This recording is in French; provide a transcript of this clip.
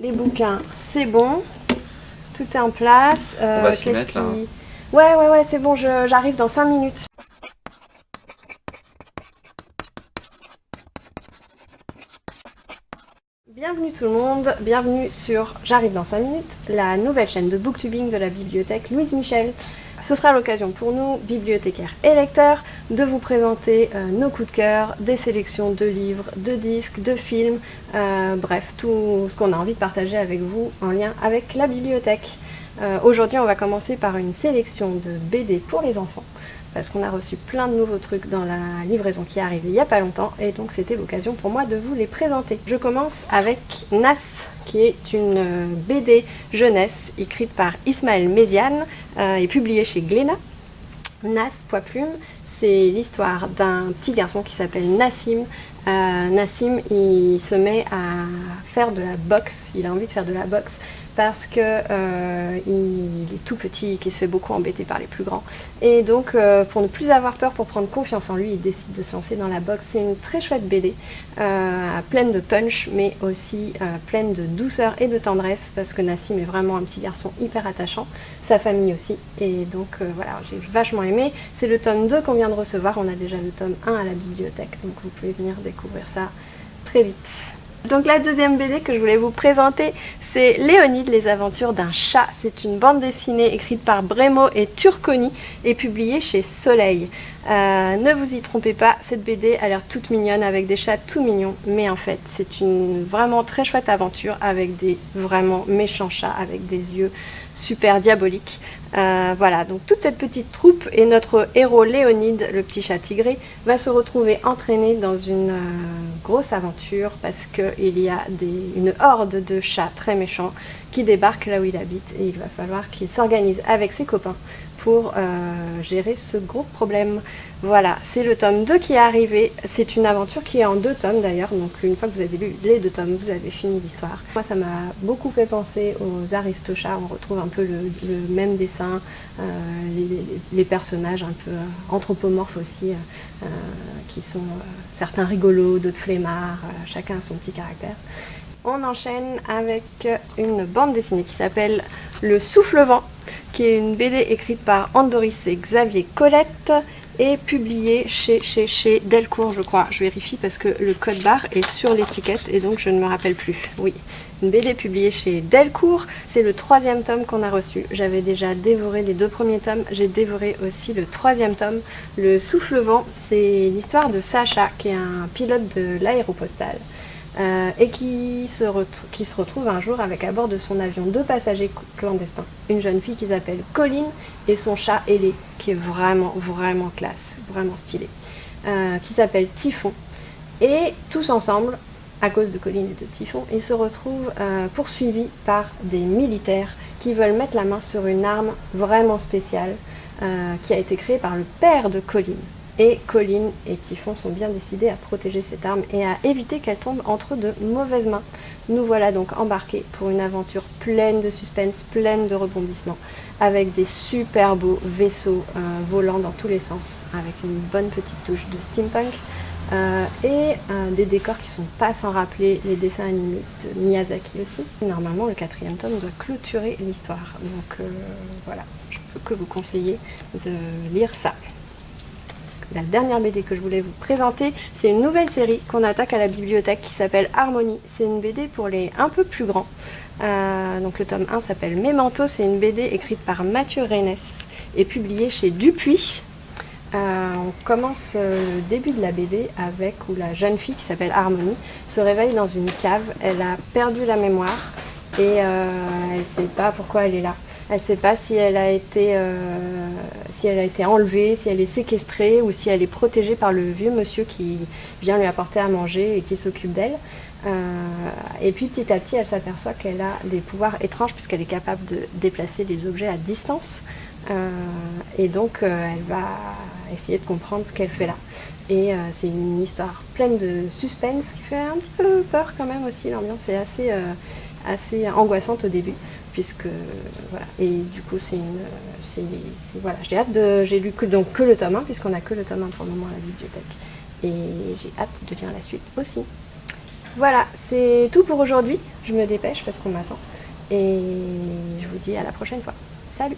Les bouquins, c'est bon. Tout est en place. On va s'y mettre là. Hein. Ouais, ouais, ouais, c'est bon, j'arrive dans 5 minutes. Bienvenue tout le monde, bienvenue sur J'arrive dans 5 minutes, la nouvelle chaîne de booktubing de la bibliothèque Louise Michel. Ce sera l'occasion pour nous, bibliothécaires et lecteurs, de vous présenter euh, nos coups de cœur, des sélections de livres, de disques, de films, euh, bref, tout ce qu'on a envie de partager avec vous en lien avec la bibliothèque. Euh, aujourd'hui, on va commencer par une sélection de BD pour les enfants parce qu'on a reçu plein de nouveaux trucs dans la livraison qui est arrivée il n'y a pas longtemps et donc c'était l'occasion pour moi de vous les présenter. Je commence avec Nas qui est une euh, BD jeunesse écrite par Ismaël Méziane euh, et publiée chez Glénat. Nas, poids plume, c'est l'histoire d'un petit garçon qui s'appelle Nassim. Euh, Nassim, il se met à faire de la boxe, il a envie de faire de la boxe parce qu'il euh, est tout petit et qu'il se fait beaucoup embêter par les plus grands. Et donc, euh, pour ne plus avoir peur, pour prendre confiance en lui, il décide de se lancer dans la boxe. C'est une très chouette BD, euh, pleine de punch, mais aussi pleine de douceur et de tendresse, parce que Nassim est vraiment un petit garçon hyper attachant, sa famille aussi. Et donc, voilà, j'ai vachement aimé. C'est le tome 2 qu'on vient de recevoir, on a déjà le tome 1 à la bibliothèque, donc vous pouvez venir découvrir ça très vite. Donc la deuxième BD que je voulais vous présenter, c'est Léonide, les aventures d'un chat. C'est une bande dessinée écrite par Bremo et Turconi et publiée chez Soleil. Euh, ne vous y trompez pas, cette BD a l'air toute mignonne avec des chats tout mignons, mais en fait c'est une vraiment très chouette aventure avec des vraiment méchants chats avec des yeux super diaboliques. Euh, voilà, donc toute cette petite troupe et notre héros Léonide, le petit chat tigré, va se retrouver entraîné dans une euh, grosse aventure parce qu'il y a une horde de chats très méchants qui débarquent là où il habite et il va falloir qu'il s'organise avec ses copains pour euh, gérer ce gros problème. Voilà, c'est le tome 2 qui est arrivé. C'est une aventure qui est en deux tomes d'ailleurs, donc une fois que vous avez lu les deux tomes, vous avez fini l'histoire. Moi, ça m'a beaucoup fait penser aux Aristochats. On retrouve un peu le, même dessin, euh, les, personnages un peu euh, anthropomorphes aussi, qui sont certains rigolos, d'autres flemmards, chacun a son petit caractère. On enchaîne avec une bande dessinée qui s'appelle Le Souffle-Vent qui est une BD écrite par Andoris et Xavier Colette et publiée chez, chez, chez Delcourt, je crois. Je vérifie parce que le code barre est sur l'étiquette et donc je ne me rappelle plus. Oui, une BD publiée chez Delcourt. C'est le troisième tome qu'on a reçu. J'avais déjà dévoré les deux premiers tomes. J'ai dévoré aussi le troisième tome. Le Souffle-Vent, c'est l'histoire de Sacha, qui est un pilote de l'aéropostale. Euh, et qui se, qui se, retrouve un jour avec à bord de son avion deux passagers clandestins. Une jeune fille qui s'appelle Colline et son chat Ailé, qui est vraiment, vraiment classe, vraiment stylé, euh, qui s'appelle Typhon. Et tous ensemble, à cause de Colline et de Typhon, ils se retrouvent euh, poursuivis par des militaires qui veulent mettre la main sur une arme vraiment spéciale qui a été créée par le père de Colline. Et Colline et Typhon sont bien décidés à protéger cette arme et à éviter qu'elle tombe entre de mauvaises mains. Nous voilà donc embarqués pour une aventure pleine de suspense, pleine de rebondissements, avec des super beaux vaisseaux euh, volants dans tous les sens, avec une bonne petite touche de steampunk, euh, et euh, des décors qui sont pas sans rappeler les dessins animés de Miyazaki aussi. Normalement, le quatrième tome doit clôturer l'histoire, donc voilà, je peux que vous conseiller de lire ça. La dernière BD que je voulais vous présenter, c'est une nouvelle série qu'on attaque à la bibliothèque qui s'appelle Harmonie. C'est une BD pour les un peu plus grands. Euh, donc le tome 1 s'appelle Memento, c'est une BD écrite par Mathieu Reynes et publiée chez Dupuis. Euh, on commence euh, le début de la BD avec où la jeune fille qui s'appelle Harmonie se réveille dans une cave. Elle a perdu la mémoire et elle ne sait pas pourquoi elle est là. Elle ne sait pas si elle, a été, euh, si elle a été enlevée, si elle est séquestrée ou si elle est protégée par le vieux monsieur qui vient lui apporter à manger et qui s'occupe d'elle. Euh, et puis petit à petit, elle s'aperçoit qu'elle a des pouvoirs étranges puisqu'elle est capable de déplacer les objets à distance. Euh, et donc, elle va essayer de comprendre ce qu'elle fait là. Et c'est une histoire pleine de suspense qui fait un petit peu peur quand même aussi. L'ambiance est assez, assez angoissante au début puisque voilà et du coup c'est une voilà j'ai hâte de j'ai lu que donc que le tome 1 puisqu'on a que le tome 1 pour le moment à la bibliothèque et j'ai hâte de lire la suite aussi Voilà, c'est tout pour aujourd'hui. Je me dépêche parce qu'on m'attend. Et je vous dis à la prochaine fois. Salut